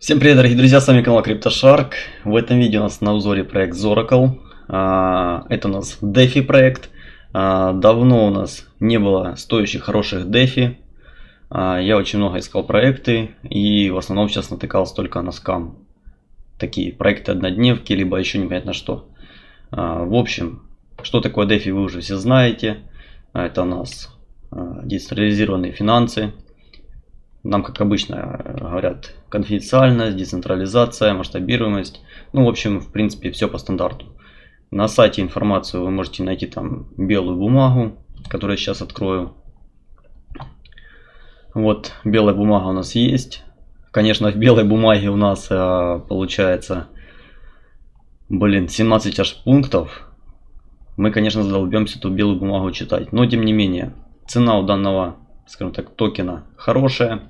Всем привет, дорогие друзья, с вами канал CryptoShark. В этом видео у нас на узоре проект Zoracle. А, это у нас DeFi проект. А, давно у нас не было стоящих хороших DeFi. А, я очень много искал проекты и в основном сейчас натыкался только на скам. Такие проекты однодневки, либо еще непонятно что. В общем, что такое DeFi вы уже все знаете. Это у нас децентрализированные финансы нам, как обычно, говорят конфиденциальность, децентрализация, масштабируемость. Ну, в общем, в принципе, все по стандарту. На сайте информацию вы можете найти там белую бумагу, которую я сейчас открою. Вот, белая бумага у нас есть. Конечно, в белой бумаге у нас э, получается, блин, 17 аж пунктов. Мы, конечно, задолбемся эту белую бумагу читать. Но, тем не менее, цена у данного скажем так, токена хорошая.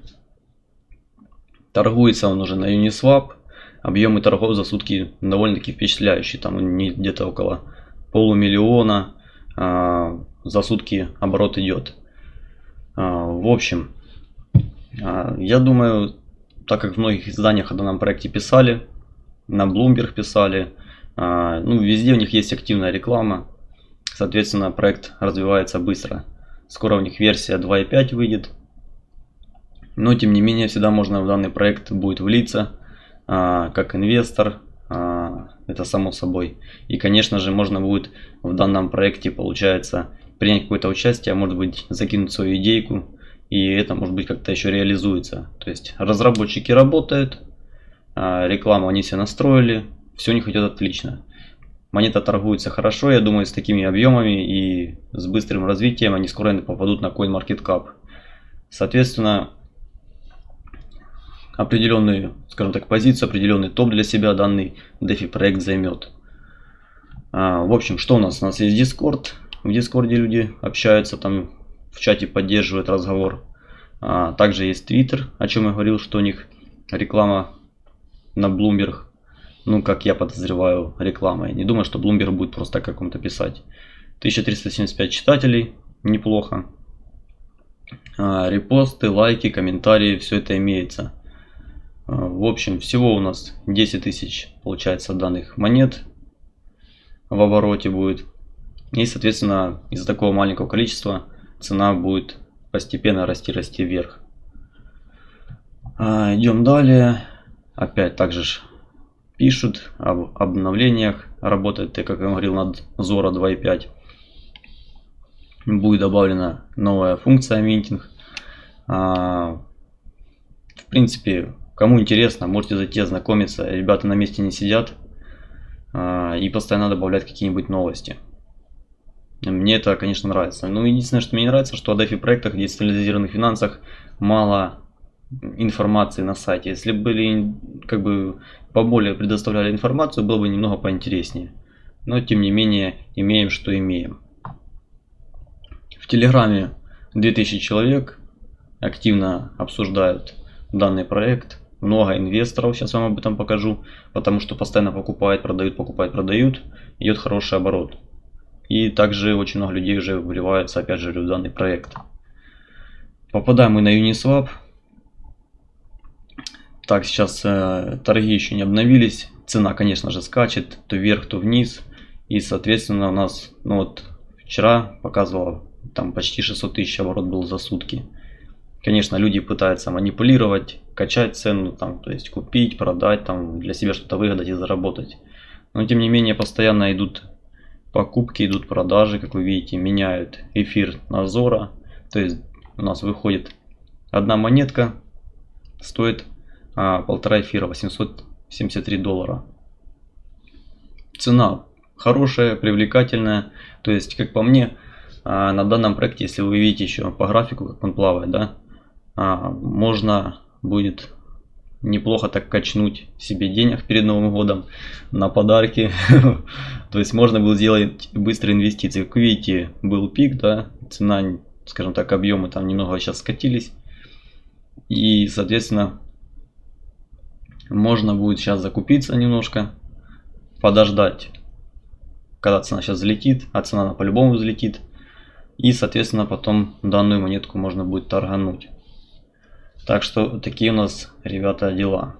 Торгуется он уже на Uniswap. Объемы торгов за сутки довольно-таки впечатляющие. Там где-то около полумиллиона а, за сутки оборот идет. А, в общем, а, я думаю, так как в многих изданиях о данном проекте писали, на Bloomberg писали, а, ну, везде у них есть активная реклама. Соответственно, проект развивается быстро. Скоро у них версия 2.5 выйдет. Но тем не менее всегда можно в данный проект будет влиться а, как инвестор. А, это само собой. И конечно же можно будет в данном проекте получается принять какое-то участие, а может быть закинуть свою идейку. И это может быть как-то еще реализуется. То есть разработчики работают, а, рекламу они все настроили, все у них идет отлично. Монета торгуется хорошо, я думаю, с такими объемами и с быстрым развитием они скоро попадут на CoinMarketCap. Соответственно, определенную, скажем так, позицию, определенный топ для себя данный DeFi проект займет. А, в общем, что у нас? У нас есть Discord. В Discord люди общаются, там в чате поддерживают разговор. А, также есть Twitter, о чем я говорил, что у них реклама на Bloomberg ну, как я подозреваю, рекламой. Не думаю, что Bloomberg будет просто каком-то писать. 1375 читателей, неплохо. А, репосты, лайки, комментарии, все это имеется. А, в общем, всего у нас 10 тысяч, получается, данных монет в обороте будет. И, соответственно, из-за такого маленького количества цена будет постепенно расти-расти вверх. А, идем далее. Опять также пишут об обновлениях. Работает, как я говорил, над Zora 2.5. Будет добавлена новая функция минтинг. А, в принципе, кому интересно, можете зайти ознакомиться. Ребята на месте не сидят. А, и постоянно добавлять какие-нибудь новости. Мне это, конечно, нравится. Но единственное, что мне не нравится, что о DeFi проектах, децентрализированных финансах мало информации на сайте. Если были как бы поболее предоставляли информацию, было бы немного поинтереснее. Но тем не менее имеем, что имеем. В Телеграме 2000 человек активно обсуждают данный проект. Много инвесторов, сейчас вам об этом покажу, потому что постоянно покупают, продают, покупают, продают. Идет хороший оборот. И также очень много людей уже вливается, опять же, в данный проект. Попадаем мы на Uniswap. Так, сейчас э, торги еще не обновились. Цена, конечно же, скачет то вверх, то вниз. И, соответственно, у нас, ну вот, вчера показывало, там почти 600 тысяч оборот был за сутки. Конечно, люди пытаются манипулировать, качать цену, там, то есть купить, продать, там, для себя что-то выгадать и заработать. Но, тем не менее, постоянно идут покупки, идут продажи, как вы видите, меняют эфир на Зора. То есть у нас выходит одна монетка, стоит а, полтора эфира 873 доллара. Цена хорошая, привлекательная. То есть, как по мне, а, на данном проекте, если вы видите еще по графику, как он плавает, да, а, можно будет неплохо так качнуть себе денег перед Новым годом на подарки. То есть можно было сделать быстрые инвестиции. Как видите, был пик, да, цена, скажем так, объемы там немного сейчас скатились. И, соответственно, можно будет сейчас закупиться немножко, подождать, когда цена сейчас взлетит, а цена по-любому взлетит. И, соответственно, потом данную монетку можно будет торгануть. Так что такие у нас, ребята, дела.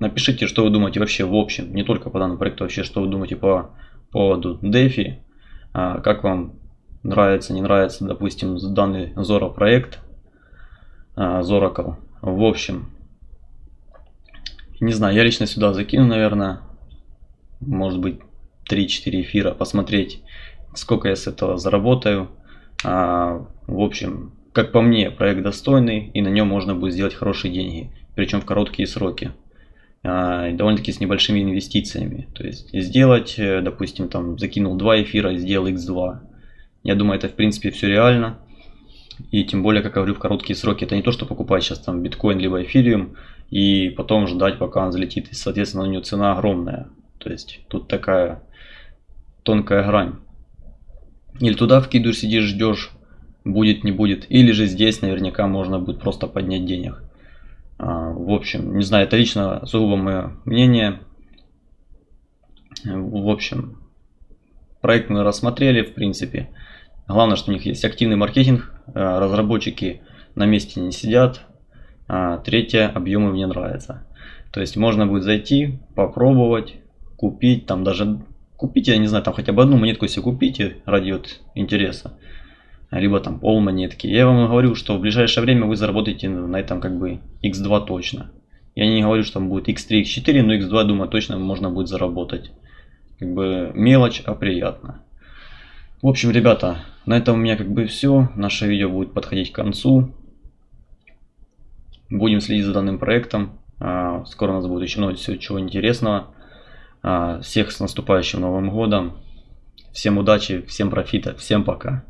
Напишите, что вы думаете вообще в общем, не только по данному проекту, вообще, что вы думаете по поводу DeFi, а, как вам нравится, не нравится, допустим, данный Zora проект, а, Zoracle. В общем, не знаю, я лично сюда закину, наверное, может быть, 3-4 эфира, посмотреть, сколько я с этого заработаю. А, в общем, как по мне, проект достойный, и на нем можно будет сделать хорошие деньги, причем в короткие сроки. А, довольно-таки с небольшими инвестициями. То есть сделать, э, допустим, там закинул 2 эфира, сделал x2. Я думаю, это в принципе все реально. И тем более, как я говорю, в короткие сроки. Это не то, что покупать сейчас там биткоин либо эфириум и потом ждать, пока он залетит. И, соответственно, у него цена огромная. То есть тут такая тонкая грань. Или туда вкидываешь, сидишь, ждешь, будет, не будет. Или же здесь наверняка можно будет просто поднять денег. А, в общем, не знаю, это лично сугубо мое мнение. В общем, проект мы рассмотрели, в принципе. Главное, что у них есть активный маркетинг, а, разработчики на месте не сидят. А, третье, объемы мне нравятся. То есть можно будет зайти, попробовать, купить, там даже купить, я не знаю, там хотя бы одну монетку себе купите ради вот интереса либо там пол монетки. Я вам говорю, что в ближайшее время вы заработаете на этом как бы x2 точно. Я не говорю, что там будет x3, x4, но x2, думаю, точно можно будет заработать. Как бы мелочь, а приятно. В общем, ребята, на этом у меня как бы все. Наше видео будет подходить к концу. Будем следить за данным проектом. А, скоро у нас будет еще много чего интересного. А, всех с наступающим Новым Годом. Всем удачи, всем профита, всем пока.